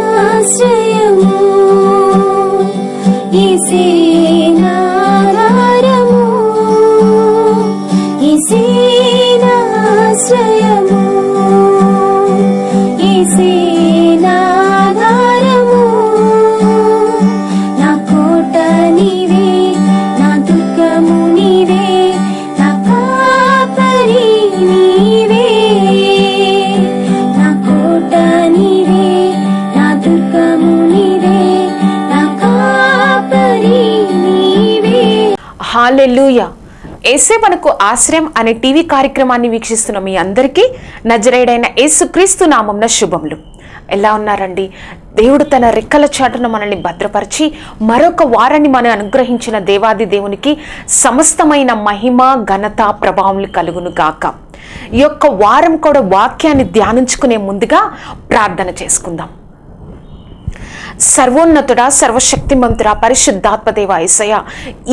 ఇసేనాశ్రయము ఇసేనాధారము ఏసే మనకు ఆశ్రయం అనే టీవీ కార్యక్రమాన్ని వీక్షిస్తున్న మీ అందరికీ నజరేడైన యేసుక్రీస్తు నామంన శుభములు. ఎలా ఉన్నారండి? దేవుడు తన రెక్కల చాటును మనల్ని భద్రపరిచి మరొక వారాన్ని మనం అనుగ్రహించిన దేవాది దేవునికి సమస్తమైన మహిమ ఘనత ప్రభావం కలుగును గాక. ఈ యొక్క వారం కూడా వాక్యాన్ని ధ్యానించుకునే ముందుగా ప్రార్థన చేసుకుందాం. సర్వోన్నతుడా సర్వశక్తిమంతుడా పరిశుద్ధాత్మదేవ ఏసయ్య.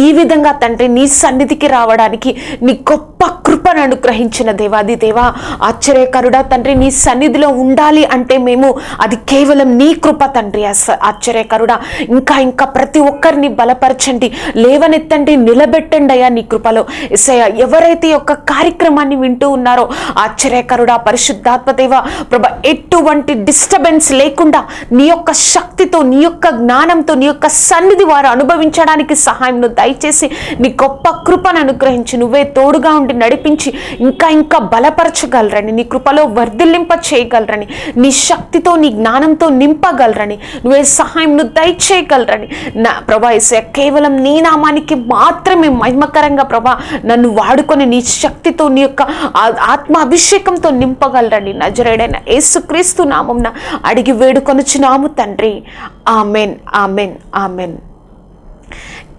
ఈ విధంగా తండ్రి నీ సన్నిధికి రావడానికి నీ గొప్ప కృపను అనుగ్రహించిన దేవాది దేవా. ఆశ్చర్యకరుడా తండ్రి నీ సన్నిధిలో ఉండాలి అంటే మేము అది కేవలం నీ కృప తండ్రి ఆశ్చర్యకరుడా ఇంకా ఇంకా ప్రతి ఒక్కరిని బలపరచండి. లేవనెత్తండి నిలబెట్టండి అయ్యా నీ కృపలో. ఎస్ఐ ఎవరైతే యొక్క కార్యక్రమాన్ని వింటూ ఉన్నారో ఆశ్చర్యకరుడా పరిశుద్ధాత్మదేవ ప్రభ ఎటువంటి డిస్టర్బెన్స్ లేకుండా నీ యొక్క శక్తి శక్తితో నీ యొక్క జ్ఞానంతో నీ యొక్క సన్నిధి వారు అనుభవించడానికి సహాయం దయచేసి నీ గొప్ప కృపను అనుగ్రహించి నువ్వే తోడుగా ఉండి నడిపించి ఇంకా ఇంకా బలపరచగలరని నీ కృపలో వర్ధిల్లింప చేయగలరని నీ శక్తితో నీ జ్ఞానంతో నింపగలరని నువ్వే సహాయంను దయచేయగలరని. నా ప్రభా కేవలం నీ నామానికి మాత్రమే మహిమకరంగా ప్రభా నన్ను వాడుకొని నీ శక్తితో నీ యొక్క ఆ- ఆత్మ అభిషేకంతో నింపగలరని. నజరేడైన యేసుక్రీస్తు నామంన అడిగి వేడుకొనుచున్నాము తండ్రి. Amen amen amen.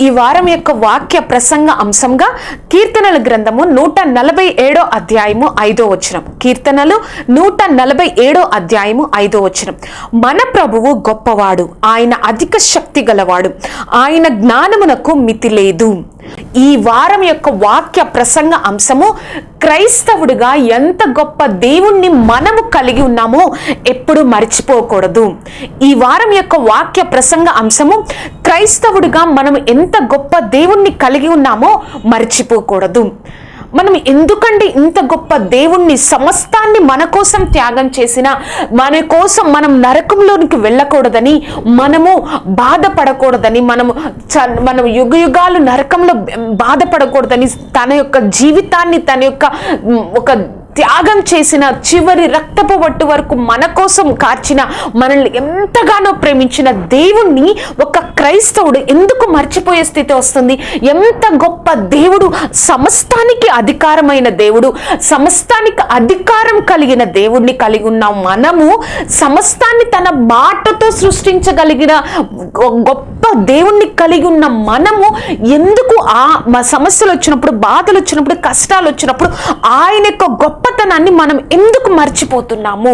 ఈ వారం యొక్క వాక్య ప్రసంగ అంశంగా కీర్తనల గ్రంథము నూట నలభై ఏడో అధ్యాయము ఐదో వచనం. కీర్తనలు నూట నలభై ఏడో అధ్యాయము ఐదో వచనం. మన ప్రభువు గొప్పవాడు ఆయన అధిక శక్తి గలవాడు ఆయన జ్ఞానమునకు మితి లేదు ఈ వారం యొక్క వాక్య ప్రసంగ అంశము క్రైస్తవుడిగా ఎంత గొప్ప దేవుణ్ణి మనము కలిగి ఉన్నామో ఎప్పుడు మర్చిపోకూడదు. ఈ వారం యొక్క వాక్య ప్రసంగ అంశము క్రైస్తవుడిగా మనం ఎంత గొప్ప దేవుణ్ణి కలిగి ఉన్నామో మర్చిపోకూడదు. మనం ఎందుకండి ఇంత గొప్ప దేవుణ్ణి సమస్తాన్ని మన కోసం త్యాగం చేసిన మన కోసం మనం నరకంలోనికి వెళ్ళకూడదని మనము బాధపడకూడదని మనము చ- మనం యుగ యుగాలు నరకంలో బాధపడకూడదని తన యొక్క జీవితాన్ని తన యొక్క ఒక త్యాగం చేసిన చివరి రక్తపు వట్టు వరకు మన కోసం కార్చిన మనల్ని ఎంతగానో ప్రేమించిన దేవుణ్ణి ఒక క్రైస్తవుడు ఎందుకు మర్చిపోయే స్థితి వస్తుంది? ఎంత గొప్ప దేవుడు సమస్తానికి అధికారమైన దేవుడు సమస్తానికి అధికారం కలిగిన దేవుణ్ణి కలిగి ఉన్న మనము సమస్తాన్ని తన మాటతో సృష్టించగలిగిన గొ- గొప్ప దేవుణ్ణి కలిగి ఉన్న మనము ఎందుకు ఆ సమస్యలు వచ్చినప్పుడు బాధలు వచ్చినప్పుడు కష్టాలు వచ్చినప్పుడు ఆయన యొక్క గొప్ప గొప్పతనాన్ని మనం ఎందుకు మర్చిపోతున్నాము?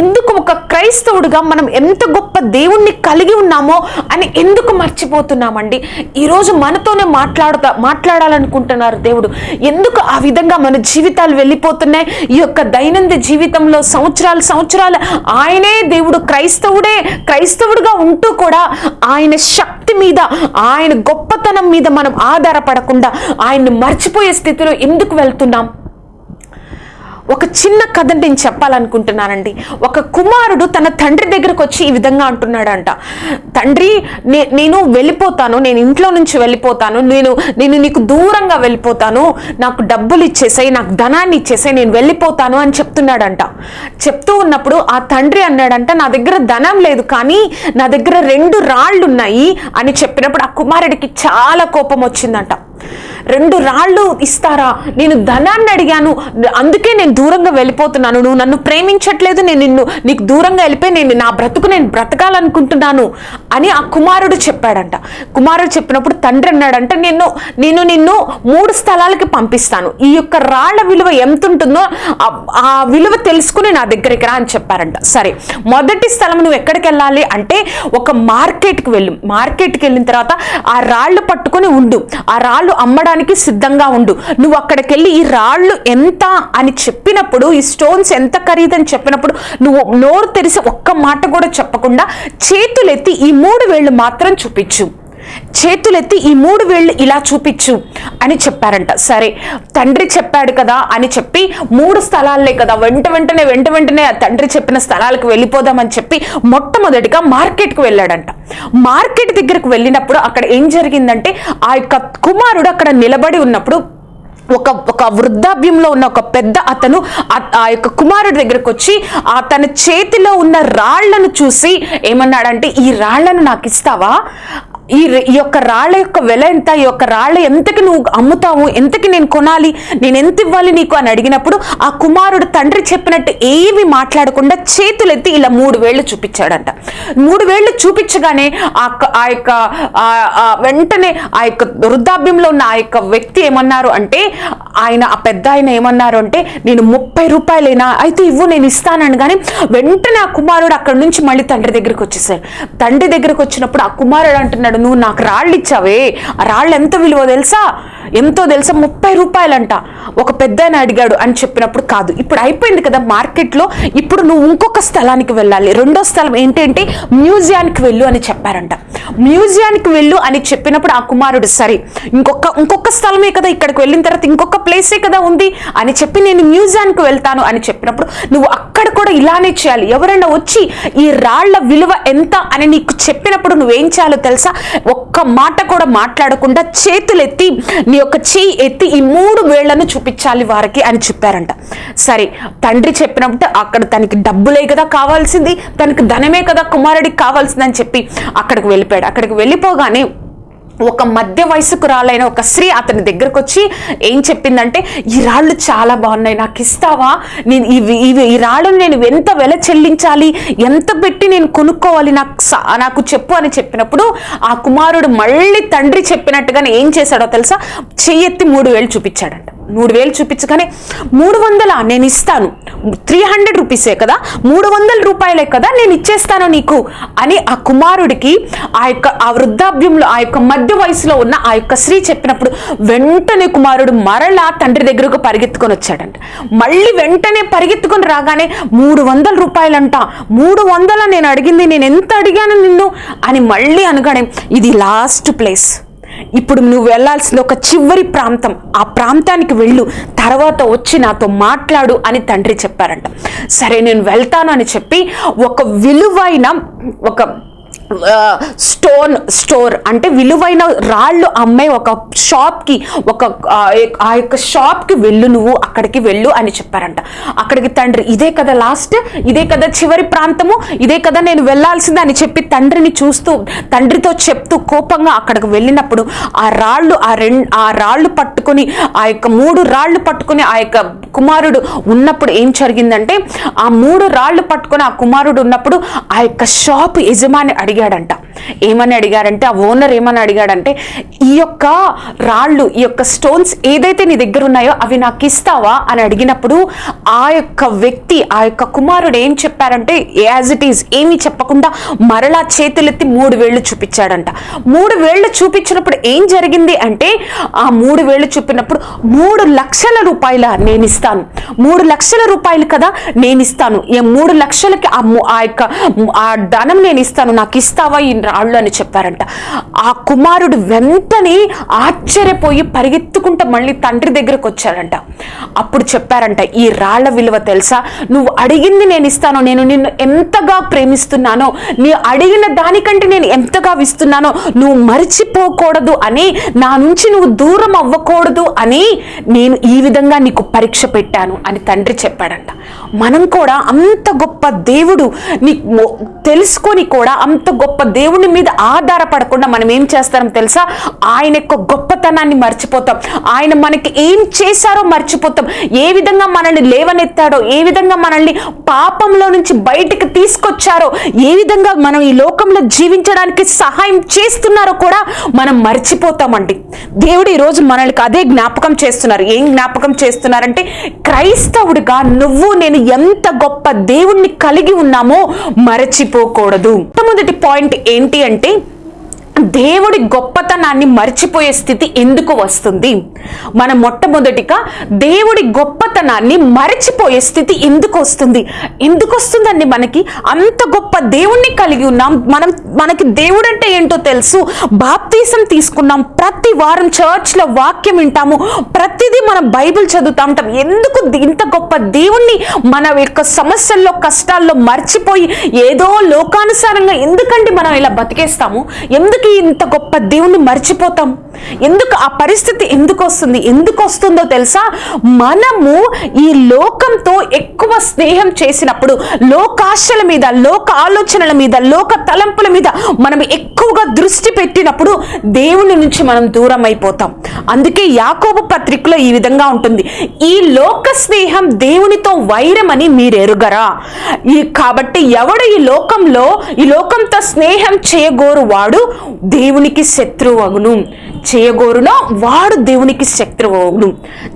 ఎందుకు ఒక క్రైస్తవుడిగా మనం ఎంత గొప్ప దేవుణ్ణి కలిగి ఉన్నామో అని ఎందుకు మర్చిపోతున్నామండి? ఈరోజు మనతోనే మాట్లాడుతా మాట్లాడాలనుకుంటున్నారు దేవుడు. ఎందుకు ఆ విధంగా మన జీవితాలు వెళ్ళిపోతున్నాయి? ఈ యొక్క దైనందిన జీవితంలో సంవత్సరాలు సంవత్సరాలు ఆయనే దేవుడు క్రైస్తవుడే క్రైస్తవుడిగా ఉంటూ కూడా ఆయన శక్తి మీద ఆయన గొప్పతనం మీద మనం ఆధారపడకుండా ఆయన్ని మర్చిపోయే స్థితిలో ఎందుకు వెళ్తున్నాం? ఒక చిన్న కథ నేను చెప్పాలనుకుంటున్నానండి. ఒక కుమారుడు తన తండ్రి దగ్గరకు వచ్చి ఈ విధంగా అంటున్నాడంట. తండ్రి నే- నేను వెళ్ళిపోతాను నేను ఇంట్లో నుంచి వెళ్ళిపోతాను నేను నేను నీకు దూరంగా వెళ్ళిపోతాను నాకు డబ్బులు ఇచ్చేసాయి నాకు ధనాన్ని ఇచ్చేసాయి నేను వెళ్ళిపోతాను అని చెప్తున్నాడంట. చెప్తూ ఉన్నప్పుడు ఆ తండ్రి అన్నాడంట నా దగ్గర ధనం లేదు కానీ నా దగ్గర రెండు రాళ్ళు ఉన్నాయి అని చెప్పినప్పుడు ఆ కుమారుడికి చాలా కోపం వచ్చిందంట. రెండు రాళ్ళు ఇస్తారా? నేను ధనాన్ని అడిగాను. అందుకే నేను దూరంగా వెళ్ళిపోతున్నాను. నువ్వు నన్ను ప్రేమించట్లేదు. నేను నిన్ను నీకు దూరంగా వెళ్ళిపోయి నేను నా బ్రతుకు నేను బ్రతకాలనుకుంటున్నాను అని ఆ కుమారుడు చెప్పాడంట. కుమారుడు చెప్పినప్పుడు తండ్రి అన్నాడంట నేను నేను నిన్ను మూడు స్థలాలకి పంపిస్తాను. ఈ యొక్క రాళ్ళ విలువ ఎంత ఉంటుందో ఆ- విలువ తెలుసుకుని నా దగ్గరికి రా అని చెప్పారంట. సరే మొదటి స్థలం నువ్వు ఎక్కడికి వెళ్ళాలి అంటే ఒక మార్కెట్కి వెళ్ళు. మార్కెట్కి వెళ్ళిన తర్వాత ఆ రాళ్ళు పట్టుకొని ఉండు. ఆ రాళ్ళు అమ్మడానికి సిద్ధంగా ఉండు. నువ్వు అక్కడికి వెళ్ళి ఈ రాళ్ళు ఎంత అని చెప్పినప్పుడు ఈ స్టోన్స్ ఎంత ఖరీదని చెప్పినప్పుడు నువ్వు నోరు తెరిసి ఒక్క మాట కూడా చెప్పకుండా చేతులెత్తి ఈ మూడు వేళ్ళు మాత్రం చూపించు. చేతులెత్తి ఈ మూడు వేళ్ళు ఇలా చూపించు అని చెప్పారంట. సరే తండ్రి చెప్పాడు కదా అని చెప్పి మూడు స్థలాలే కదా వెంట వెంటనే వెంట వెంటనే ఆ తండ్రి చెప్పిన స్థలాలకు వెళ్ళిపోదామని చెప్పి మొట్టమొదటిగా మార్కెట్కి వెళ్ళాడంట. మార్కెట్ దగ్గరకు వెళ్ళినప్పుడు అక్కడ ఏం జరిగిందంటే ఆ యొక్క కుమారుడు అక్కడ నిలబడి ఉన్నప్పుడు ఒక ఒక వృద్ధాప్యంలో ఉన్న ఒక పెద్ద అతను ఆ- ఆ యొక్క కుమారుడి దగ్గరకు వచ్చి ఆ తన చేతిలో ఉన్న రాళ్ళను చూసి ఏమన్నాడంటే ఈ రాళ్ళను నాకు ఇస్తావా? ఈ ఈ యొక్క రాళ్ళ యొక్క వెల ఎంత? ఈ యొక్క రాళ్ళ ఎంతకి నువ్వు అమ్ముతావు? ఎంతకి నేను కొనాలి? నేను ఎంత ఇవ్వాలి నీకు? అని అడిగినప్పుడు ఆ కుమారుడు తండ్రి చెప్పినట్టు ఏమి మాట్లాడకుండా చేతులెత్తి ఇలా మూడు వేళ్ళు చూపించాడంట. మూడు వేళ్ళు చూపించగానే ఆ ఆ యొక్క వెంటనే ఆ యొక్క వృద్ధాభ్యంలో ఉన్న ఆ యొక్క వ్యక్తి ఏమన్నారు అంటే ఆయన ఆ పెద్ద ఆయన ఏమన్నారు అంటే నేను ముప్పై రూపాయలైనా అయితే ఇవ్వు నేను ఇస్తానని. కానీ వెంటనే ఆ కుమారుడు అక్కడి నుంచి మళ్ళీ తండ్రి దగ్గరికి వచ్చేసాడు. తండ్రి దగ్గరికి వచ్చినప్పుడు ఆ కుమారుడు అంటున్నాడు నువ్వు నాకు రాళ్ళు ఇచ్చావే ఆ రాళ్ళు ఎంత విలువ తెలుసా? ఎంతో తెలుసా? ముప్పై రూపాయలంట. ఒక పెద్ద అడిగాడు అని చెప్పినప్పుడు కాదు. ఇప్పుడు అయిపోయింది కదా మార్కెట్లో. ఇప్పుడు నువ్వు ఇంకొక స్థలానికి వెళ్ళాలి. రెండో స్థలం ఏంటంటే మ్యూజియానికి వెళ్ళు అని చెప్పారంట. మ్యూజియానికి వెళ్ళు అని చెప్పినప్పుడు ఆ కుమారుడు సరే ఇంకొక ఇంకొక స్థలమే కదా ఇక్కడికి వెళ్ళిన తర్వాత ఇంకొక ప్లేసే కదా ఉంది అని చెప్పి నేను మ్యూజియానికి వెళ్తాను అని చెప్పినప్పుడు నువ్వు అక్కడ కూడా ఇలానే చేయాలి. ఎవరైనా వచ్చి ఈ రాళ్ళ విలువ ఎంత అని నీకు చెప్పినప్పుడు నువ్వేం చేయాలో తెలుసా? ఒక్క మాట కూడా మాట్లాడకుండా చేతులెత్తి నీ యొక్క చెయ్యి ఎత్తి ఈ మూడు వేళ్ళను చూపించాలి వారికి అని చెప్పారంట. సరే తండ్రి చెప్పినప్పుడు అక్కడ తనకి డబ్బులే కదా కావాల్సింది తనకి ధనమే కదా కుమారుడికి కావాల్సిందని చెప్పి అక్కడికి వెళ్ళిపోయాడు. అక్కడికి వెళ్ళిపోగానే ఒక మధ్య వయసుకురాలైన ఒక స్త్రీ అతని దగ్గరకు వచ్చి ఏం చెప్పిందంటే ఈ రాళ్ళు చాలా బాగున్నాయి నాకు ఇస్తావా? నేను ఇవి ఇవి ఈ రాళ్ళను నేను ఎంత వెల చెల్లించాలి? ఎంత పెట్టి నేను కొనుక్కోవాలి? నాకు సా- నాకు చెప్పు అని చెప్పినప్పుడు ఆ కుమారుడు మళ్ళీ తండ్రి చెప్పినట్టుగానే ఏం చేశాడో తెలుసా? చెయ్యెత్తి మూడు వేలు చూపించాడంట. మూడు వేలు చూపించగానే మూడు వందల నేను ఇస్తాను. త్రీ హండ్రెడ్ రూపీసే కదా? మూడు వందల రూపాయలే కదా నేను ఇచ్చేస్తాను నీకు? అని ఆ కుమారుడికి ఆ యొక్క ఆ వృద్ధాభ్యంలో ఆ యొక్క మధ్య వయసులో ఉన్న ఆ యొక్క స్త్రీ చెప్పినప్పుడు వెంటనే కుమారుడు మరలా తండ్రి దగ్గరకు పరిగెత్తుకొని వచ్చాడంట. మళ్ళీ వెంటనే పరిగెత్తుకొని రాగానే మూడు వందల రూపాయలంట. మూడు వందల నేను అడిగింది నేను ఎంత అడిగాను నిన్ను? అని మళ్ళీ అనగానే ఇది లాస్ట్ ప్లేస్ ఇప్పుడు నువ్వు వెళ్ళాల్సింది ఒక చివరి ప్రాంతం. ఆ ప్రాంతానికి వెళ్ళు. తర్వాత వచ్చి నాతో మాట్లాడు అని తండ్రి చెప్పారంట. సరే నేను వెళ్తాను అని చెప్పి ఒక విలువైన ఒక స్టోన్ స్టోర్ అంటే విలువైన రాళ్ళు అమ్మే ఒక షాప్కి ఒక ఆ, యొక్క షాప్కి వెళ్ళు నువ్వు అక్కడికి వెళ్ళు అని చెప్పారంట. అక్కడికి తండ్రి ఇదే కదా లాస్ట్ ఇదే కదా చివరి ప్రాంతము ఇదే కదా నేను వెళ్ళాల్సింది అని చెప్పి తండ్రిని చూస్తూ తండ్రితో చెప్తూ కోపంగా అక్కడికి వెళ్ళినప్పుడు ఆ రాళ్ళు ఆ రెండు ఆ రాళ్ళు పట్టుకొని ఆ యొక్క మూడు రాళ్ళు పట్టుకొని ఆ యొక్క కుమారుడు ఉన్నప్పుడు ఏం జరిగిందంటే ఆ మూడు రాళ్ళు పట్టుకొని ఆ కుమారుడు ఉన్నప్పుడు ఆ యొక్క షాప్ యజమాని అడిగాడంట ఏమని అడిగారంటే ఆ ఓనర్ ఏమని అడిగాడంటే ఈ యొక్క రాళ్ళు ఈ యొక్క స్టోన్స్ ఏదైతే నీ దగ్గర ఉన్నాయో అవి నాకు ఇస్తావా? అని అడిగినప్పుడు ఆ యొక్క వ్యక్తి ఆ యొక్క కుమారుడు ఏం చెప్పారంటే యాజ్ ఇట్ ఈజ్ ఏమీ చెప్పకుండా మరలా చేతులెత్తి మూడు వేళ్ళు చూపించాడంట. మూడు వేళ్ళు చూపించినప్పుడు ఏం జరిగింది అంటే ఆ మూడు వేళ్ళు చూపినప్పుడు మూడు లక్షల రూపాయల నేను ఇస్తాను. మూడు లక్షల రూపాయలు కదా నేను ఇస్తాను. ఈ మూడు లక్షలకి ఆ ఆ యొక్క ఆ ధనం నేను ఇస్తాను. నాకు ఇస్తావా ఈ రాళ్ళు అని చెప్పారంట. ఆ కుమారుడు వెంటనే ఆశ్చర్యపోయి పరిగెత్తుకుంటూ మళ్ళీ తండ్రి దగ్గరకు వచ్చాడంట. అప్పుడు చెప్పారంట ఈ రాళ్ళ విలువ తెలుసా? నువ్వు అడిగింది నేను ఇస్తాను. నేను నిన్ను ఎంతగా ప్రేమిస్తున్నానో నీ అడిగిన దానికంటే నేను ఎంతగా ఇస్తున్నానో నువ్వు మరిచిపోకూడదు అని నా నుంచి నువ్వు దూరం అవ్వకూడదు అని నేను ఈ విధంగా నీకు పరీక్ష పెట్టాను అని తండ్రి చెప్పాడంట. మనం కూడా అంత గొప్ప దేవుడు నీ తెలుసుకొని కూడా అంత గొప్ప దేవుడు దేవుని మీద ఆధారపడకుండా మనం ఏం చేస్తాం తెలుసా? ఆయన యొక్క గొప్పతనాన్ని మర్చిపోతాం. ఆయన మనకి ఏం చేశారో మర్చిపోతాం. ఏ విధంగా మనల్ని లేవనెత్తాడో ఏ విధంగా మనల్ని పాపంలో నుంచి బయటికి తీసుకొచ్చారో ఏ విధంగా మనం ఈ లోకంలో జీవించడానికి సహాయం చేస్తున్నారో కూడా మనం మర్చిపోతామండి. దేవుడు ఈరోజు మనల్ని అదే జ్ఞాపకం చేస్తున్నారు. ఏం జ్ఞాపకం చేస్తున్నారంటే క్రైస్తవుడిగా నువ్వు నేను ఎంత గొప్ప దేవుణ్ణి కలిగి ఉన్నామో మరచిపోకూడదు. మొట్టమొదటి పాయింట్ ఏంటి అంటే దేవుడి గొప్పతనాన్ని మర్చిపోయే స్థితి ఎందుకు వస్తుంది? మన మొట్టమొదటిగా దేవుడి గొప్ప గొప్పతనాన్ని మర్చిపోయే స్థితి ఎందుకు వస్తుంది ఎందుకు వస్తుందండి మనకి? అంత గొప్ప దేవుణ్ణి కలిగి ఉన్నాం. మనం మనకి దేవుడు అంటే ఏంటో తెలుసు. బాప్తీసం తీసుకున్నాం. ప్రతి వారం చర్చ్లో వాక్యం వింటాము. ప్రతిదీ మనం బైబిల్ చదువుతా ఉంటాం. ఎందుకు ఇంత గొప్ప దేవుణ్ణి మన యొక్క సమస్యల్లో కష్టాల్లో మర్చిపోయి ఏదో లోకానుసారంగా ఎందుకండి మనం ఇలా బతికేస్తాము? ఎందుకు ఇంత గొప్ప దేవుణ్ణి మర్చిపోతాం? ఎందుకు ఆ పరిస్థితి ఎందుకు వస్తుంది ఎందుకు వస్తుందో తెలుసా? మనము ఈ లోకంతో ఎక్కువ స్నేహం చేసినప్పుడు లోకాశల మీద లోక ఆలోచనల మీద లోక తలంపుల మీద మనం ఎక్కువగా దృష్టి పెట్టినప్పుడు దేవుని నుంచి మనం దూరం అయిపోతాం అందుకే యాకోబు పత్రికలో ఈ విధంగా ఉంటుంది. ఈ లోక స్నేహం దేవునితో వైరమని మీరు ఎరుగరా ఈ కాబట్టి ఎవడు ఈ లోకంలో ఈ లోకంతో స్నేహం చేయగోరు వాడు దేవునికి శత్రువు అగును చేయగోరునో? వాడు దేవునికి శత్రువు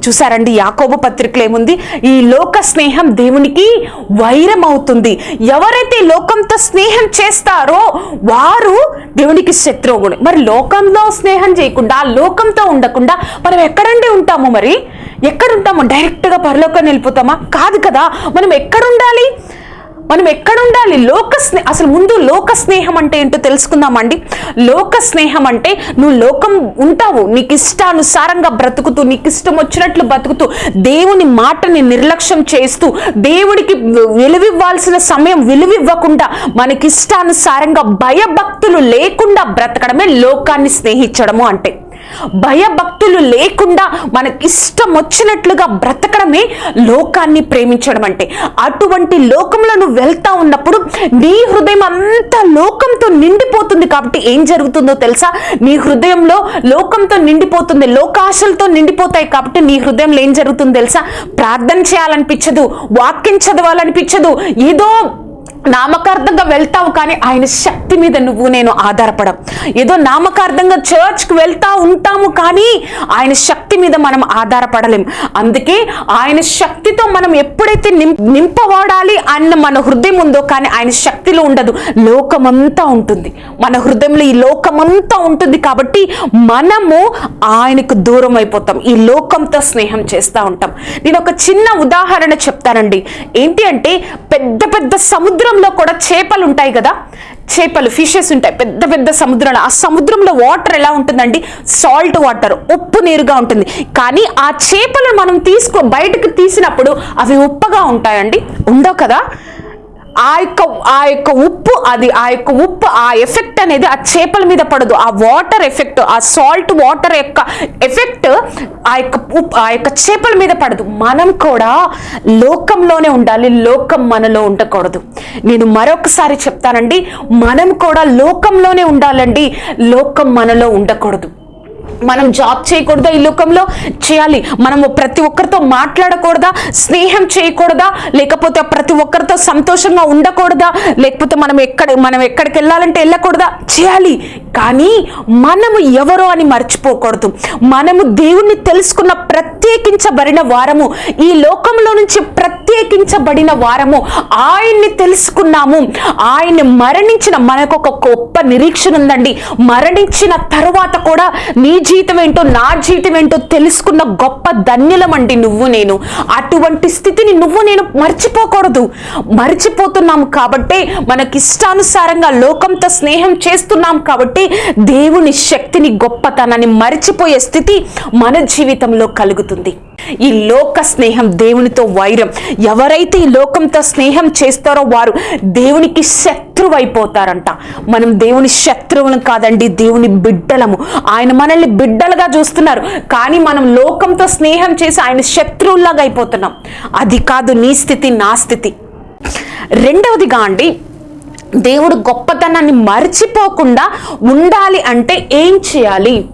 చూసారండి యాకోబు పత్రిక ఏముంది ఈ లోక స్నేహం దేవునికి వైరం అవుతుంది ఎవరైతే లోకంతో స్నేహం చేస్తారో వారు దేవునికి శత్రువుగుడు మరి లోకంలో స్నేహం చేయకుండా లోకంతో ఉండకుండా మనం ఎక్కడండి ఉంటాము మరి? ఎక్కడుంటాము? డైరెక్ట్గా పరలోకం వెళ్ళిపోతామా కాదు కదా. మనం ఎక్కడుండాలి? మనం ఎక్కడ ఉండాలి లోక స్నే అసలు ముందు లోక స్నేహం అంటే ఏంటో తెలుసుకుందామండి. లోక స్నేహం అంటే నువ్వు లోకం ఉంటావు నీకు ఇష్టానుసారంగా బ్రతుకుతూ నీకు ఇష్టం వచ్చినట్లు బ్రతుకుతూ దేవుని మాటని నిర్లక్ష్యం చేస్తూ దేవుడికి విలువివ్వాల్సిన సమయం విలువివ్వకుండా మనకి ఇష్టానుసారంగా భయభక్తులు లేకుండా బ్రతకడమే లోకాన్ని స్నేహించడము అంటే. భయభక్తులు లేకుండా మనకి ఇష్టం వచ్చినట్లుగా బ్రతకడమే లోకాన్ని ప్రేమించడం అంటే. అటువంటి లోకంలో నువ్వు వెళ్తా ఉన్నప్పుడు నీ హృదయం అంతా లోకంతో నిండిపోతుంది కాబట్టి ఏం జరుగుతుందో తెలుసా? నీ హృదయంలో లోకంతో నిండిపోతుంది లోకాశలతో నిండిపోతాయి కాబట్టి నీ హృదయంలో ఏం జరుగుతుందో తెలుసా? ప్రార్థన చేయాలనిపించదు వాక్యం చదవాలనిపించదు ఏదో నామకార్థంగా వెళ్తావు కానీ ఆయన శక్తి మీద నువ్వు నేను ఆధారపడం ఏదో నామకార్థంగా చర్చ్కి వెళ్తా ఉంటాము కానీ ఆయన శక్తి మీద మనం ఆధారపడలేం. అందుకే ఆయన శక్తితో మనం ఎప్పుడైతే నిం నింపబడాలి అన్న మన హృదయం ఉందో కానీ ఆయన శక్తిలో ఉండదు. లోకమంతా ఉంటుంది. మన హృదయంలో ఈ లోకమంతా ఉంటుంది కాబట్టి మనము ఆయనకు దూరం అయిపోతాం. ఈ లోకంతో స్నేహం చేస్తూ ఉంటాం. నేను ఒక చిన్న ఉదాహరణ చెప్తానండి. ఏంటి అంటే పెద్ద పెద్ద సముద్రంలో కూడా చేపలు ఉంటాయి కదా? చేపలు ఫిషెస్ ఉంటాయి. పెద్ద పెద్ద సముద్రంలో. ఆ సముద్రంలో వాటర్ ఎలా ఉంటుందండి? సాల్ట్ వాటర్ ఉప్పు నీరుగా ఉంటుంది. కానీ ఆ చేపలు మనం తీసుకో బయటకు తీసినప్పుడు అవి ఉప్పగా ఉంటాయండి. ఉండవు కదా? ఆ యొక్క ఆ యొక్క ఉప్పు అది ఆ యొక్క ఉప్పు ఆ ఎఫెక్ట్ అనేది ఆ చేపల మీద పడదు. ఆ వాటర్ ఎఫెక్ట్ ఆ సాల్ట్ వాటర్ యొక్క ఎఫెక్ట్ ఆ యొక్క ఉప్పు ఆ యొక్క చేపల మీద పడదు. మనం కూడా లోకంలోనే ఉండాలి లోకం మనలో ఉండకూడదు. నేను మరొకసారి చెప్తానండి మనం కూడా లోకంలోనే ఉండాలండి లోకం మనలో ఉండకూడదు. మనం జాబ్ చేయకూడదా ఈ లోకంలో? చేయాలి. మనము ప్రతి ఒక్కరితో మాట్లాడకూడదా? స్నేహం చేయకూడదా? లేకపోతే ప్రతి ఒక్కరితో సంతోషంగా ఉండకూడదా? లేకపోతే మనం ఎక్కడ మనం ఎక్కడికి వెళ్ళాలంటే వెళ్ళకూడదా? చేయాలి. కానీ మనము ఎవరో అని మర్చిపోకూడదు. మనము దేవుణ్ణి తెలుసుకున్న ప్రత్యేకించబడిన వారము. ఈ లోకంలో నుంచి ప్రత్యేకించబడిన వారము. ఆయన్ని తెలుసుకున్నాము. ఆయన్ని మరణించిన మనకు ఒక గొప్ప నిరీక్షణ ఉందండి. మరణించిన తర్వాత కూడా నీ జీతం ఏంటో నా జీతం ఏంటో తెలుసుకున్న గొప్ప ధన్యులమండి నువ్వు నేను. అటువంటి స్థితిని నువ్వు నేను మర్చిపోకూడదు. మర్చిపోతున్నాం కాబట్టే మనకి ఇష్టానుసారంగా లోకంతో స్నేహం చేస్తున్నాం కాబట్టి దేవుని శక్తిని గొప్పతనాన్ని మర్చిపోయే స్థితి మన జీవితంలో కలుగుతుంది. ఈ లోక స్నేహం దేవునితో వైరం. ఎవరైతే ఈ లోకంతో స్నేహం చేస్తారో వారు దేవునికి శక్తి అయిపోతారంట మనం దేవుని శత్రువులు కాదండి దేవుని బిడ్డలము. ఆయన మనల్ని బిడ్డలుగా చూస్తున్నారు. కానీ మనం లోకంతో స్నేహం చేసి ఆయన శత్రువులాగా అయిపోతున్నాం. అది కాదు నీ స్థితి నా స్థితి. రెండవదిగా అండి దేవుడు గొప్పతనాన్ని మర్చిపోకుండా ఉండాలి అంటే ఏం చేయాలి?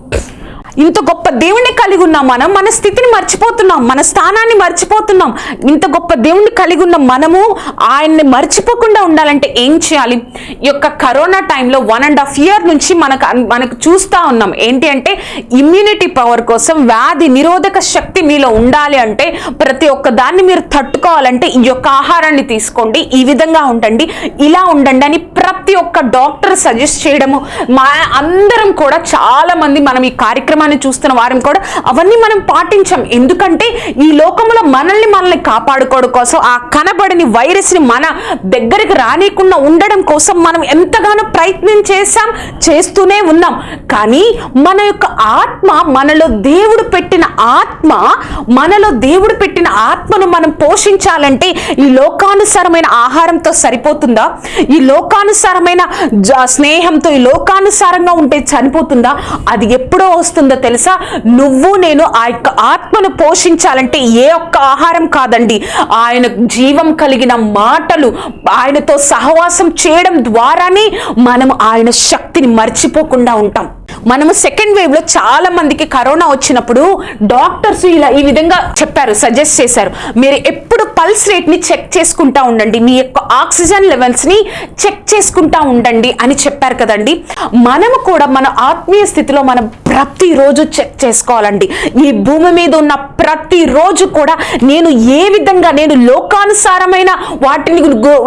ఇంత గొప్ప దేవుణ్ణి కలిగి ఉన్నాం మనం మన స్థితిని మర్చిపోతున్నాం మన స్థానాన్ని మర్చిపోతున్నాం. ఇంత గొప్ప దేవుణ్ణి కలిగి ఉన్న మనము ఆయన్ని మర్చిపోకుండా ఉండాలంటే ఏం చేయాలి? ఈ యొక్క కరోనా టైంలో వన్ అండ్ హాఫ్ ఇయర్ నుంచి మనకు అన్- మనకు చూస్తూ ఉన్నాం. ఏంటి అంటే ఇమ్యూనిటీ పవర్ కోసం వ్యాధి నిరోధక శక్తి మీలో ఉండాలి అంటే ప్రతి ఒక్క దాన్ని మీరు తట్టుకోవాలంటే ఈ యొక్క ఆహారాన్ని తీసుకోండి ఈ విధంగా ఉండండి ఇలా ఉండండి అని ప్రతి ఒక్క డాక్టర్ సజెస్ట్ చేయడము. మా అందరం కూడా చాలామంది మనం ఈ కార్యక్రమం కార్యక్రమాన్ని చూస్తున్న వారం కూడా అవన్నీ మనం పాటించాం. ఎందుకంటే ఈ లోకంలో మనల్ని మనల్ని కాపాడుకోవడం కోసం ఆ కనబడని వైరస్ని మన దగ్గరికి రానికుండా ఉండడం కోసం మనం ఎంతగానో ప్రయత్నం చేశాం చేస్తూనే ఉన్నాం. కానీ మన యొక్క ఆత్మ మనలో దేవుడు పెట్టిన ఆత్మ మనలో దేవుడు పెట్టిన ఆత్మను మనం పోషించాలంటే ఈ లోకానుసారమైన ఆహారంతో సరిపోతుందా? ఈ లోకానుసారమైన జ- స్నేహంతో ఈ లోకానుసారంగా ఉంటే చనిపోతుందా? అది ఎప్పుడో వస్తుందో తెలుసా? నువ్వు నేను ఆ యొక్క ఆత్మను పోషించాలంటే ఏ ఒక్క ఆహారం కాదండి. ఆయన జీవం కలిగిన మాటలు ఆయనతో సహవాసం చేయడం ద్వారానే మనం ఆయన శక్తిని మర్చిపోకుండా ఉంటాం. మనము సెకండ్ వేవ్లో చాలా మందికి కరోనా వచ్చినప్పుడు డాక్టర్స్ ఇలా ఈ విధంగా చెప్పారు సజెస్ట్ చేశారు. మీరు ఎప్పుడు పల్స్ రేట్ని చెక్ చేసుకుంటా ఉండండి మీ యొక్క ఆక్సిజన్ లెవెల్స్ని చెక్ చేసుకుంటా ఉండండి అని చెప్పారు కదండి. మనము కూడా మన ఆత్మీయ స్థితిలో మనం ప్రతిరోజు రోజు చెక్ చేసుకోవాలండి. ఈ భూమి మీద ఉన్న ప్రతి రోజు కూడా నేను ఏ విధంగా నేను లోకానుసారమైన వాటిని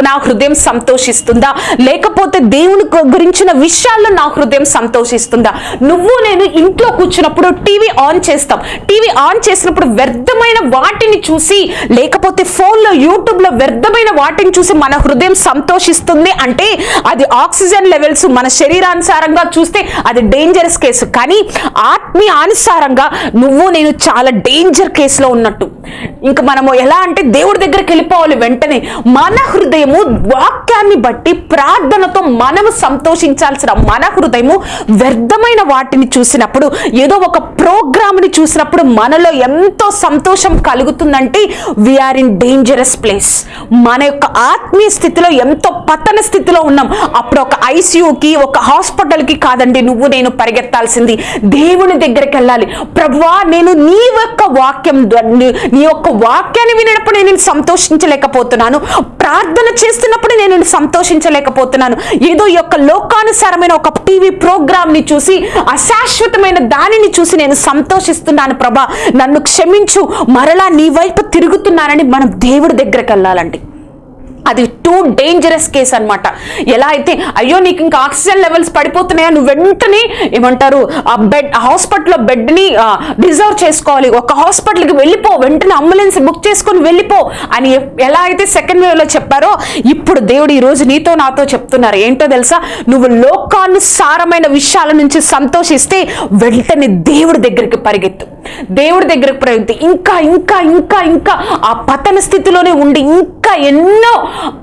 నా హృదయం సంతోషిస్తుందా? లేకపోతే దేవుని గురించిన విషయాల్లో నా హృదయం సంతోషిస్తుందా? నువ్వు నేను ఇంట్లో కూర్చున్నప్పుడు టీవీ ఆన్ చేస్తాం. టీవీ ఆన్ చేసినప్పుడు వ్యర్థమైన వాటిని చూసి లేకపోతే ఫోన్లో యూట్యూబ్లో వ్యర్థమైన వాటిని చూసి మన హృదయం సంతోషిస్తుంది అంటే అది ఆక్సిజన్ లెవెల్స్ మన శరీరానుసారంగా చూస్తే అది డేంజరస్ కేసు. కానీ మీ అనుసారంగా నువ్వు నేను చాలా డేంజర్ కేసులో ఉన్నట్టు. ఇంకా మనము ఎలా అంటే దేవుడి దగ్గరికి వెళ్ళిపోవాలి వెంటనే. మన హృదయము వాక్యాన్ని బట్టి ప్రార్థనతో మనము సంతోషించాల్సిన మన హృదయము వ్యర్థమైన వాటిని చూసినప్పుడు ఏదో ఒక ప్రోగ్రామ్ని చూసినప్పుడు మనలో ఎంతో సంతోషం కలుగుతుందంటే we are in dangerous place మన యొక్క ఆత్మీయ స్థితిలో ఎంతో పతన స్థితిలో ఉన్నాం. అప్పుడు ఒక ఐసీయూకి ఒక హాస్పిటల్కి కాదండి నువ్వు నేను పరిగెత్తాల్సింది. దేవుని దగ్గరికి వెళ్ళాలి ప్రభువా నేను నీ యొక్క వాక్యం నీ- యొక్క వాక్యాన్ని వినప్పుడు నేను సంతోషించలేకపోతున్నాను. ప్రార్థన చేస్తున్నప్పుడు నేను సంతోషించలేకపోతున్నాను. ఏదో ఈ యొక్క లోకానుసారమైన ఒక టీవీ ప్రోగ్రామ్ని చూసి అశాశ్వతమైన దానిని చూసి నేను సంతోషిస్తున్నాను ప్రభా. నన్ను క్షమించు. మరలా నీ వైపు తిరుగుతున్నానని మనం దేవుడి దగ్గరికి వెళ్ళాలండి అది టూ డేంజరస్ కేస్ అనమాట ఎలా అయితే అయ్యో నీకు ఇంకా ఆక్సిజన్ లెవెల్స్ పడిపోతున్నాయా? నువ్వు వెంటనే ఏమంటారు ఆ బెడ్ హాస్పిటల్లో బెడ్ని రిజర్వ్ చేసుకోవాలి. ఒక హాస్పిటల్కి వెళ్ళిపో వెంటనే అంబులెన్స్ బుక్ చేసుకొని వెళ్ళిపో అని ఎలా అయితే సెకండ్ వేవ్లో చెప్పారో ఇప్పుడు దేవుడు ఈ రోజు నీతో నాతో చెప్తున్నారు. ఏంటో తెలుసా? నువ్వు లోకానుసారమైన విషయాల నుంచి సంతోషిస్తే వెంటనే దేవుడి దగ్గరికి పరిగెత్తు. దేవుడి దగ్గరకు పరిగెత్తు. ఇంకా ఇంకా ఇంకా ఇంకా ఆ పతన స్థితిలోనే ఉండి ఇంకా ఎన్నో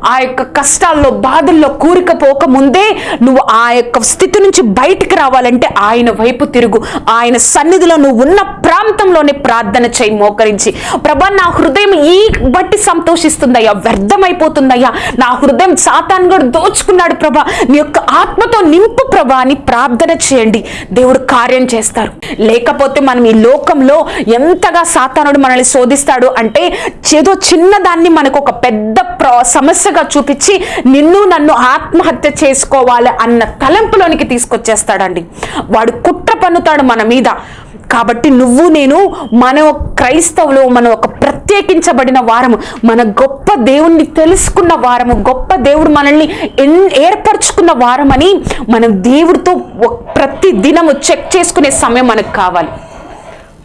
ఆ యొక్క కష్టాల్లో బాధల్లో కూరికపోక ముందే నువ్వు ఆ యొక్క స్థితి నుంచి బయటికి రావాలంటే ఆయన వైపు తిరుగు. ఆయన సన్నిధిలో నువ్వు ఉన్న ప్రాంతంలోనే ప్రార్థన చేయి మోకరించి. ప్రభా నా హృదయం ఈ బట్టి సంతోషిస్తుందయ్యా వ్యర్థమైపోతుందయ్యా. నా హృదయం సాతాన్ కూడా దోచుకున్నాడు ప్రభా. నీ యొక్క ఆత్మతో నింపు ప్రభా అని ప్రార్థన చేయండి. దేవుడు కార్యం చేస్తారు. లేకపోతే మనం ఈ లోకంలో ఎంతగా సాతానుడు మనల్ని శోధిస్తాడు అంటే ఏదో చిన్నదాన్ని మనకు ఒక పెద్ద ప్రా సమస్యగా చూపించి నిన్ను నన్ను ఆత్మహత్య చేసుకోవాలి అన్న తలంపులోనికి తీసుకొచ్చేస్తాడండి. వాడు కుట్ర పన్నుతాడు మన మీద. కాబట్టి నువ్వు నేను మన క్రైస్తవులు మన ఒక ప్రత్యేకించబడిన వారము మన గొప్ప దేవుణ్ణి తెలుసుకున్న వారము గొప్ప దేవుడు మనల్ని ఎన్ ఏర్పరచుకున్న వారమని మనం దేవుడితో ప్రతి దినము చెక్ చేసుకునే సమయం మనకు కావాలి.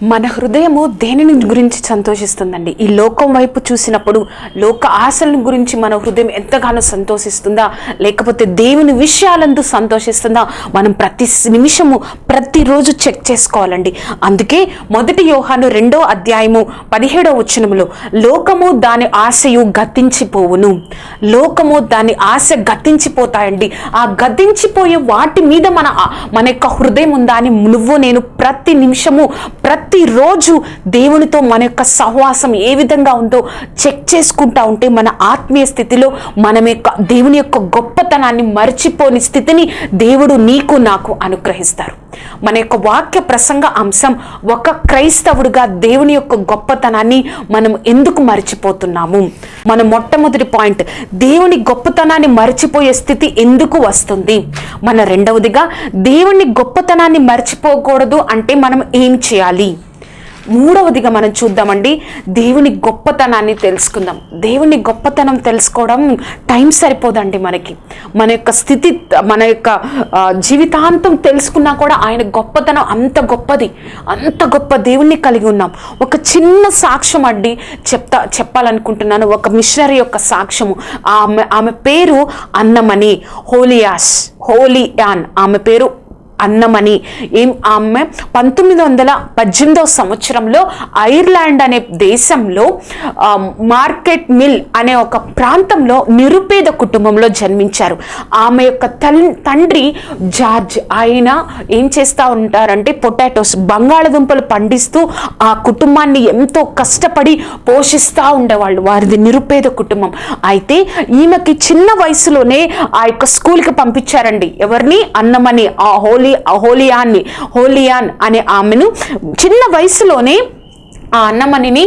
మన హృదయము దేనిని గురించి సంతోషిస్తుందండి? ఈ లోకం వైపు చూసినప్పుడు లోక ఆశలను గురించి మన హృదయం ఎంతగానో సంతోషిస్తుందా? లేకపోతే దేవుని విషయాలందు సంతోషిస్తుందా? మనం ప్రతి నిమిషము ప్రతిరోజు చెక్ చేసుకోవాలండి. అందుకే మొదటి యోహాను రెండో అధ్యాయము పదిహేడో వచనములో లోకము దాని ఆశయు గతించిపోవును. లోకము దాని ఆశ గతించిపోతాయండి. ఆ గతించిపోయే వాటి మీద మన మన యొక్క హృదయం ఉందా అని నువ్వు నేను ప్రతి నిమిషము ప్రతి ప్రతిరోజు దేవునితో మన యొక్క సహవాసం ఏ విధంగా ఉందో చెక్ చేసుకుంటా ఉంటే మన ఆత్మీయ స్థితిలో మనం యొక్క దేవుని యొక్క గొప్పతనాన్ని మర్చిపోని స్థితిని దేవుడు నీకు నాకు అనుగ్రహిస్తారు. మన యొక్క వాక్య ప్రసంగ అంశం ఒక క్రైస్తవుడిగా దేవుని యొక్క గొప్పతనాన్ని మనం ఎందుకు మర్చిపోతున్నాము? మన మొట్టమొదటి పాయింట్ దేవుని గొప్పతనాన్ని మర్చిపోయే స్థితి ఎందుకు వస్తుంది? మన రెండవదిగా దేవుని గొప్పతనాన్ని మర్చిపోకూడదు అంటే మనం ఏం చేయాలి? మూడవదిగా మనం చూద్దామండి. దేవుని గొప్పతనాన్ని తెలుసుకుందాం. దేవుని గొప్పతనం తెలుసుకోవడం టైం సరిపోదండి మనకి. మన యొక్క స్థితి మన యొక్క జీవితాంతం తెలుసుకున్నా కూడా ఆయన గొప్పతనం అంత గొప్పది. అంత గొప్ప దేవుణ్ణి కలిగి ఉన్నాం. ఒక చిన్న సాక్ష్యం అండి చెప్తా చెప్పాలనుకుంటున్నాను. ఒక మిషనరీ యొక్క సాక్ష్యము. ఆమె ఆమె పేరు అన్నమణి హోలియాస్ హోలియాన్. ఆమె పేరు అన్నమని. ఏం ఆమె పంతొమ్మిది వందల పద్దెనిమిదవ సంవత్సరంలో ఐర్లాండ్ అనే దేశంలో మార్కెట్ మిల్ అనే ఒక ప్రాంతంలో నిరుపేద కుటుంబంలో జన్మించారు. ఆమె యొక్క తండ్రి జార్జ్. ఆయన ఏం చేస్తూ ఉంటారంటే పొటాటోస్ బంగాళదుంపలు పండిస్తూ ఆ కుటుంబాన్ని ఎంతో కష్టపడి పోషిస్తూ ఉండేవాళ్ళు. వారిది నిరుపేద కుటుంబం. అయితే ఈమెకి చిన్న వయసులోనే ఆ యొక్క స్కూల్కి పంపించారండి. ఎవరిని? అన్నమని. ఆ హోలీ హోలీ హోలియాన్ని హోలియాన్ అనే ఆమెను చిన్న వయసులోనే ఆ అన్నమణిని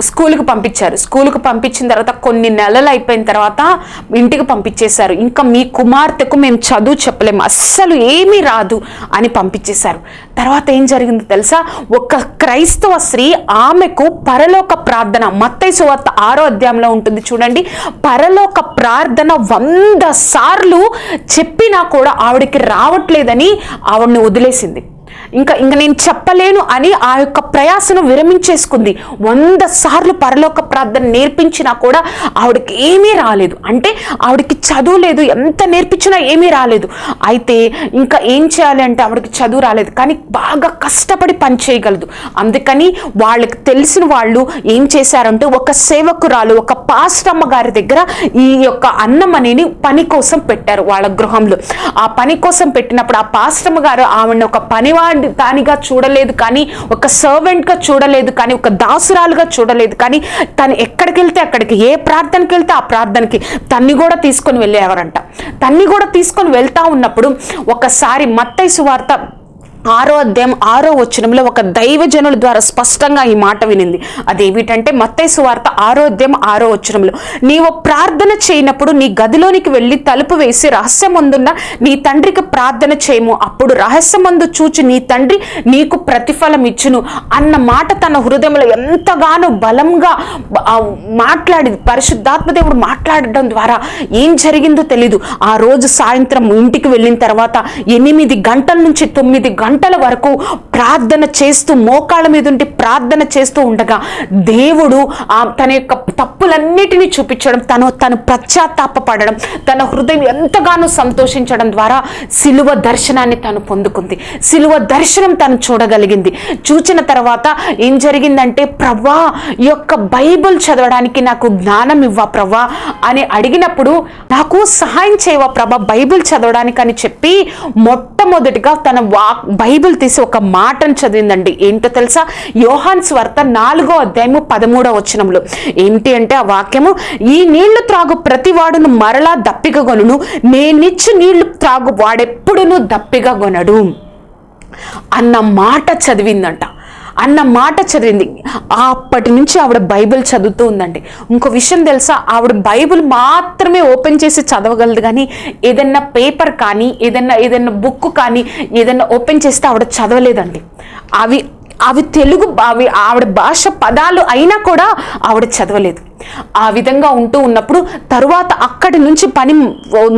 స్కూల్కి పంపించారు. స్కూల్కి పంపించిన తర్వాత కొన్ని నెలలు అయిపోయిన తర్వాత ఇంటికి పంపించేశారు. ఇంకా మీ కుమార్తెకు మేము చదువు చెప్పలేము. అస్సలు ఏమీ రాదు అని పంపించేశారు. తర్వాత ఏం జరిగిందో తెలుసా? ఒక క్రైస్తవ స్త్రీ ఆమెకు పరలోక ప్రార్థన మత్తై సువార్త ఆరో అధ్యాయంలో ఉంటుంది చూడండి. పరలోక ప్రార్థన వంద సార్లు చెప్పినా కూడా ఆవిడకి రావట్లేదని ఆవిడని వదిలేసింది. ఇంకా ఇంకా నేను చెప్పలేను అని ఆ యొక్క ప్రయాసను విరమించేసుకుంది. వంద సార్లు పరలోక ప్రార్థన నేర్పించినా కూడా ఆవిడకి ఏమీ రాలేదు. అంటే ఆవిడకి చదువు లేదు. ఎంత నేర్పించినా ఏమీ రాలేదు. అయితే ఇంకా ఏం చేయాలి అంటే ఆవిడకి చదువు రాలేదు. కానీ బాగా కష్టపడి పని చేయగలదు. అందుకని వాళ్ళకి తెలిసిన వాళ్ళు ఏం చేశారంటే ఒక సేవకురాలు ఒక పాస్టమ్మ గారి దగ్గర ఈ యొక్క అన్నం అనేది పని కోసం పెట్టారు వాళ్ళ గృహంలో. ఆ పని కోసం పెట్టినప్పుడు ఆ పాస్టమ్మ గారు ఆవిడ ఒక పనివాడి దానిగా చూడలేదు కానీ ఒక సర్వెంట్గా చూడలేదు కానీ ఒక దాసురాలుగా చూడలేదు కానీ తను ఎక్కడికి వెళ్తే అక్కడికి ఏ ప్రార్థనకి వెళ్తే ఆ ప్రార్థనకి తన్ని కూడా తీసుకొని వెళ్ళేవారంట. తన్ని కూడా తీసుకొని వెళ్తా ఉన్నప్పుడు ఒకసారి మత్తైసు వార్త ఆరో అధ్యాయం ఆరో వచనంలో ఒక దైవజనుల ద్వారా స్పష్టంగా ఈ మాట వినింది. అదేమిటంటే మత్తయి వార్త ఆరో అధ్యాయం ఆరో వచనంలో నీవు ప్రార్థన చేయనప్పుడు నీ గదిలోనికి వెళ్ళి తలుపు వేసి రహస్యమందున్న నీ తండ్రికి ప్రార్థన చేయము. అప్పుడు రహస్యమందు చూచి నీ తండ్రి నీకు ప్రతిఫలం ఇచ్చును. అన్న మాట తన హృదయంలో ఎంతగానో బలంగా మాట్లాడింది. పరిశుద్ధాత్మదేవుడు మాట్లాడడం ద్వారా ఏం జరిగిందో తెలీదు. ఆ రోజు సాయంత్రం ఇంటికి వెళ్ళిన తర్వాత ఎనిమిది గంటల నుంచి తొమ్మిది గంటల వరకు ప్రార్థన చేస్తూ మోకాళ్ళ మీద ఉండి ప్రార్థన చేస్తూ ఉండగా దేవుడు తన యొక్క తప్పులన్నిటినీ చూపించడం తను తను పశ్చాత్తాపడడం తన హృదయం ఎంతగానో సంతోషించడం ద్వారా సిలువ దర్శనాన్ని తను పొందుకుంది. సిలువ దర్శనం తను చూడగలిగింది. చూచిన తర్వాత ఏం జరిగిందంటే ప్రవ్వా ఈ యొక్క బైబిల్ చదవడానికి నాకు జ్ఞానం ఇవ్వ ప్రవ్వా అని అడిగినప్పుడు నాకు సహాయం చేయవా ప్రభా బైబిల్ చదవడానికి అని చెప్పి మొట్టమొదటిగా తన వా బైబిల్ తీసి ఒక మాటను చదివిందండి. ఏంటో తెలుసా? యోహాన్ స్వార్త నాలుగో అధ్యాయము పదమూడవ వచనంలో ఏంటి అంటే ఆ వాక్యము? ఈ నీళ్ళు త్రాగు ప్రతి వాడును మరలా దప్పిక నేనిచ్చి నీళ్ళు త్రాగు వాడెప్పుడును దప్పిగా కొనడు అన్న మాట చదివిందంట. అన్న మాట చదివింది. అప్పటి నుంచి ఆవిడ బైబిల్ చదువుతూ ఉందండి. ఇంకో విషయం తెలుసా? ఆవిడ బైబిల్ మాత్రమే ఓపెన్ చేసి చదవగలదు కానీ ఏదన్నా పేపర్ కానీ ఏదన్నా ఏదన్నా బుక్ కానీ ఏదన్నా ఓపెన్ చేస్తే ఆవిడ చదవలేదండి. అవి అవి తెలుగు అవి ఆవిడ భాష పదాలు అయినా కూడా ఆవిడ చదవలేదు. ఆ విధంగా ఉంటూ ఉన్నప్పుడు తరువాత అక్కడి నుంచి పని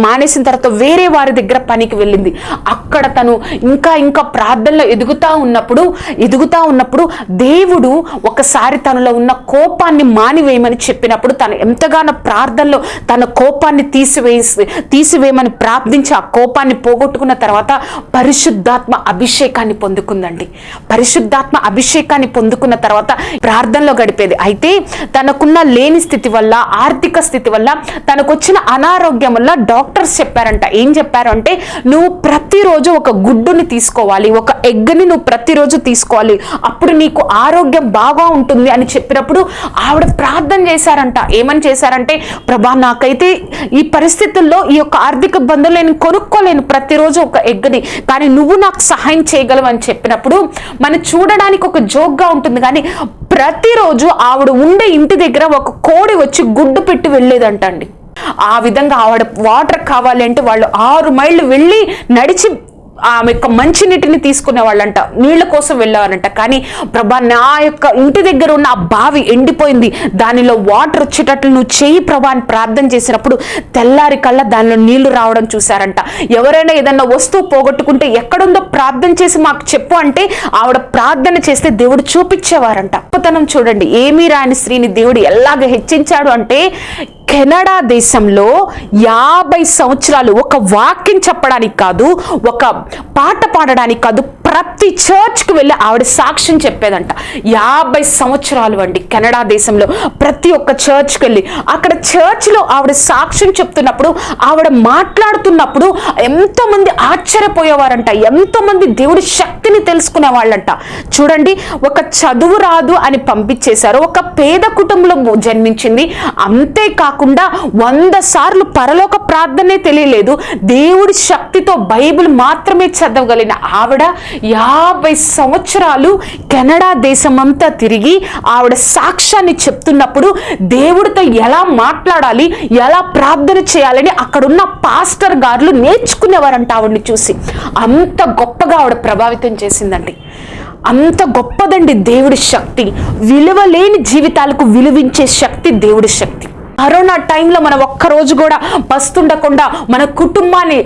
మానేసిన తర్వాత వేరే వారి దగ్గర పనికి వెళ్ళింది. అక్కడ తను ఇంకా ఇంకా ప్రార్థనలో ఎదుగుతా ఉన్నప్పుడు ఎదుగుతా ఉన్నప్పుడు దేవుడు ఒకసారి తనలో ఉన్న కోపాన్ని మానివేయమని చెప్పినప్పుడు తను ఎంతగానో ప్రార్థనలో తన కోపాన్ని తీసివేసి తీసివేయమని ప్రార్థించి ఆ కోపాన్ని పోగొట్టుకున్న తర్వాత పరిశుద్ధాత్మ అభిషేకాన్ని పొందుకుందండి. పరిశుద్ధాత్మ అభిషేకాన్ని పొందుకున్న తర్వాత ప్రార్థనలో గడిపేది. అయితే తనకున్న లేని లేని స్థితి వల్ల ఆర్థిక స్థితి వల్ల తనకు వచ్చిన అనారోగ్యం వల్ల డాక్టర్స్ చెప్పారంట. ఏం చెప్పారు అంటే నువ్వు ప్రతిరోజు ఒక గుడ్డుని తీసుకోవాలి ఒక ఎగ్ని నువ్వు ప్రతిరోజు తీసుకోవాలి. అప్పుడు నీకు ఆరోగ్యం బాగా ఉంటుంది అని చెప్పినప్పుడు ఆవిడ ప్రార్థన చేశారంట. ఏమని చేశారంటే ప్రభా నాకైతే ఈ పరిస్థితుల్లో ఈ యొక్క ఆర్థిక ఇబ్బందులు నేను కొనుక్కోలేను ప్రతిరోజు ఒక ఎగ్ని కానీ నువ్వు నాకు సహాయం చేయగలవు అని చెప్పినప్పుడు మనం చూడడానికి ఒక జోక్గా ఉంటుంది కానీ ప్రతిరోజు ఆవిడ ఉండే ఇంటి దగ్గర ఒక కోడి వచ్చి గుడ్డు పెట్టి వెళ్ళేదంటండి. ఆ విధంగా ఆవిడ వాటర్ కావాలి అంటే వాళ్ళు ఆరు మైళ్ళు వెళ్ళి నడిచి ఆమె యొక్క మంచినీటిని తీసుకునే వాళ్ళంట నీళ్ళ కోసం వెళ్ళేవారంట కానీ ప్రభా నా యొక్క ఇంటి దగ్గర ఉన్న ఆ బావి ఎండిపోయింది. దానిలో వాటర్ వచ్చేటట్లు నువ్వు చేయి ప్రభా అని ప్రార్థన చేసినప్పుడు తెల్లారి కల్లా దానిలో నీళ్ళు రావడం చూశారంట. ఎవరైనా ఏదన్నా వస్తువు పోగొట్టుకుంటే ఎక్కడుందో ప్రార్థన చేసి మాకు చెప్పు అంటే ఆవిడ ప్రార్థన చేస్తే దేవుడు చూపించేవారంట. గొప్పతనం చూడండి. ఏమీ రాని స్త్రీని దేవుడు ఎలాగ హెచ్చించాడు అంటే కెనడా దేశంలో యాభై సంవత్సరాలు ఒక వాక్యం చెప్పడానికి కాదు ఒక పాట పాడడానికి కాదు ప్రతి చర్చ్కి వెళ్ళి ఆవిడ సాక్ష్యం చెప్పేదంట. యాభై సంవత్సరాలు అండి కెనడా దేశంలో ప్రతి ఒక్క చర్చ్కి వెళ్ళి. అక్కడ చర్చ్లో ఆవిడ సాక్ష్యం చెప్తున్నప్పుడు ఆవిడ మాట్లాడుతున్నప్పుడు ఎంతోమంది ఆశ్చర్యపోయేవారంట. ఎంతోమంది దేవుడి శక్తిని తెలుసుకునే వాళ్ళంట. చూడండి ఒక చదువు రాదు అని పంపించేశారు. ఒక పేద కుటుంబంలో జన్మించింది. అంతేకాకుండా కాకుండా వంద సార్లు పరలోక ప్రార్థనే తెలియలేదు. దేవుడి శక్తితో బైబిల్ మాత్రమే చదవగలిగిన ఆవిడ యాభై సంవత్సరాలు కెనడా దేశమంతా తిరిగి ఆవిడ సాక్ష్యాన్ని చెప్తున్నప్పుడు దేవుడితో ఎలా మాట్లాడాలి ఎలా ప్రార్థన చేయాలని అక్కడున్న పాస్టర్ గారులు నేర్చుకునేవారంట ఆవిడని చూసి. అంత గొప్పగా ఆవిడ ప్రభావితం చేసిందండి. అంత గొప్పదండి దేవుడి శక్తి. విలువలేని జీవితాలకు విలువించే శక్తి దేవుడి శక్తి. కరోనా టైంలో మనం ఒక్కరోజు కూడా బస్తుండకుండా మన కుటుంబాన్ని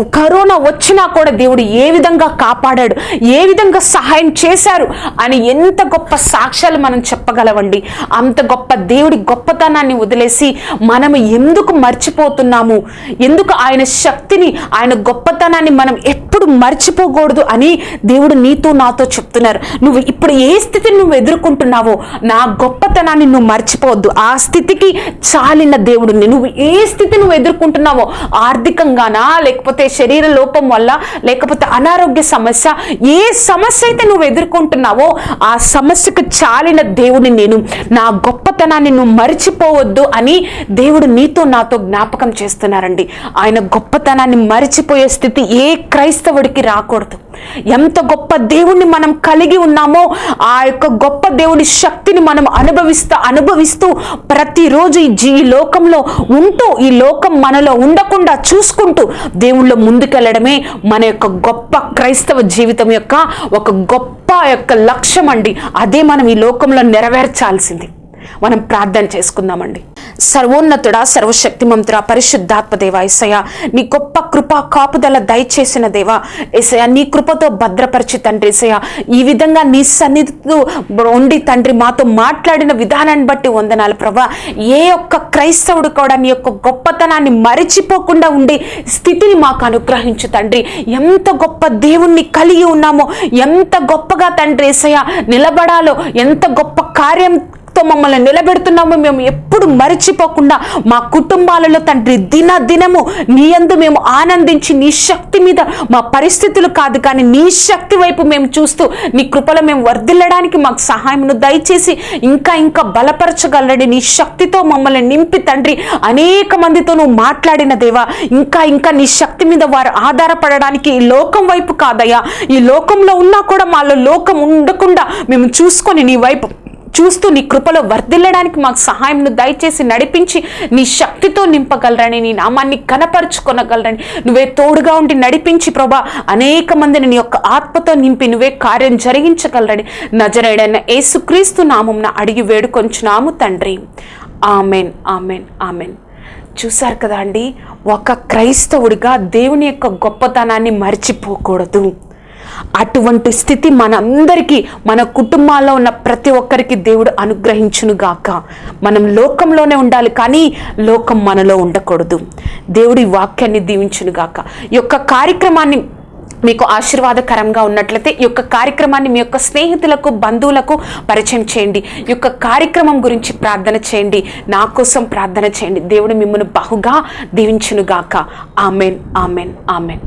కరోనా వచ్చినా కూడా దేవుడు ఏ విధంగా కాపాడాడు ఏ విధంగా సహాయం చేశారు అని ఎంత గొప్ప సాక్ష్యాలు మనం చెప్పగలవండి. అంత గొప్ప దేవుడి గొప్పతనాన్ని వదిలేసి మనం ఎందుకు మర్చిపోతున్నాము? ఎందుకు ఆయన శక్తిని ఆయన గొప్పతనాన్ని మనం ఎప్పుడు మర్చిపోకూడదు అని దేవుడు నీతో నాతో చెప్తున్నారు. నువ్వు ఇప్పుడు ఏ స్థితిని నువ్వు ఎదుర్కొంటున్నావో నా గొప్పతనాన్ని నువ్వు మర్చిపోవద్దు. ఆ స్థితికి చాలిన దేవుడిని నువ్వు ఏ స్థితి నువ్వు ఎదుర్కొంటున్నావో ఆర్థికంగానా లేకపోతే శరీర లోపం వల్ల లేకపోతే అనారోగ్య సమస్య ఏ సమస్య అయితే నువ్వు ఎదుర్కొంటున్నావో ఆ సమస్యకు చాలిన దేవుని నేను. నా గొప్పతనాన్ని నువ్వు మరిచిపోవద్దు అని దేవుడు నీతో నాతో జ్ఞాపకం చేస్తున్నారండి. ఆయన గొప్పతనాన్ని మరిచిపోయే స్థితి ఏ క్రైస్తవుడికి రాకూడదు. ఎంత గొప్ప దేవుణ్ణి మనం కలిగి ఉన్నామో ఆ యొక్క గొప్ప దేవుని శక్తిని మనం అనుభవిస్తూ అనుభవిస్తూ ప్రతిరోజు ఈ జీ లోకంలో ఉంటూ ఈ లోకం మనలో ఉండకుండా చూసుకుంటూ దేవుళ్ళు ముందుకెళ్ళడమే మన యొక్క గొప్ప క్రైస్తవ జీవితం యొక్క ఒక గొప్ప యొక్క లక్ష్యం అండి. అదే మనం ఈ లోకంలో నెరవేర్చాల్సింది. మనం ప్రార్థన చేసుకుందామండి. సర్వోన్నతుడా సర్వశక్తిమంతుడ పరిశుద్ధాత్మ దేవ ఎసయ నీ గొప్ప కృప కాపుదల దయచేసిన దేవా ఎసయ నీ కృపతో భద్రపరిచి తండ్రి ఎసయ ఈ విధంగా నీ సన్నిధితో ఉండి తండ్రి మాతో మాట్లాడిన విధానాన్ని బట్టి వందనాలు ప్రభా. ఏ ఒక్క క్రైస్తవుడు కూడా నీ యొక్క గొప్పతనాన్ని మరిచిపోకుండా ఉండే స్థితిని మాకు అనుగ్రహించు తండ్రి. ఎంత గొప్ప దేవుణ్ణి కలిగి ఉన్నామో ఎంత గొప్పగా తండ్రి ఏసయ్య నిలబడాలో ఎంత గొప్ప కార్యం తో మమ్మల్ని నిలబెడుతున్నాము. మేము ఎప్పుడు మరిచిపోకుండా మా కుటుంబాలలో తండ్రి దిన దినము నీ అందు మేము ఆనందించి నీ శక్తి మీద మా పరిస్థితులు కాదు కానీ నీ శక్తి వైపు మేము చూస్తూ నీ కృపలో మేము వర్ధిల్లడానికి మాకు సహాయమును దయచేసి ఇంకా ఇంకా బలపరచగలడి నీ శక్తితో మమ్మల్ని నింపి తండ్రి. అనేక మందితో నువ్వు మాట్లాడిన దేవా ఇంకా ఇంకా నీ శక్తి మీద వారు ఆధారపడడానికి ఈ లోకం వైపు కాదయ్యా. ఈ లోకంలో ఉన్నా కూడా మాలో లోకం ఉండకుండా మేము చూసుకొని నీ వైపు చూస్తూ నీ కృపలో వర్ధిల్లడానికి మాకు సహాయంను దయచేసి నడిపించి నీ శక్తితో నింపగలరని నీ నామాన్ని కనపరుచుకొనగలరని నువ్వే తోడుగా ఉండి నడిపించి ప్రభా అనేక మందిని నీ యొక్క ఆత్మతో నింపి నువ్వే కార్యం జరిగించగలరని. నజరేడైన ఏసుక్రీస్తు నామంన అడిగి వేడుకొంచున్నాము తండ్రి. Amen amen amen. చూశారు కదా అండి ఒక క్రైస్తవుడిగా దేవుని యొక్క గొప్పతనాన్ని మర్చిపోకూడదు. అటువంటి స్థితి మనందరికీ మన కుటుంబాల్లో ఉన్న ప్రతి ఒక్కరికి దేవుడు అనుగ్రహించును గాక మనం లోకంలోనే ఉండాలి కానీ లోకం మనలో ఉండకూడదు. దేవుడి వాక్యాన్ని దీవించును గాక ఈ యొక్క కార్యక్రమాన్ని మీకు ఆశీర్వాదకరంగా ఉన్నట్లయితే ఈ యొక్క కార్యక్రమాన్ని మీ యొక్క స్నేహితులకు బంధువులకు పరిచయం చేయండి. ఈ యొక్క కార్యక్రమం గురించి ప్రార్థన చేయండి. నా కోసం ప్రార్థన చేయండి. దేవుడు మిమ్మల్ని బహుగా దీవించునుగాక. Amen amen amen.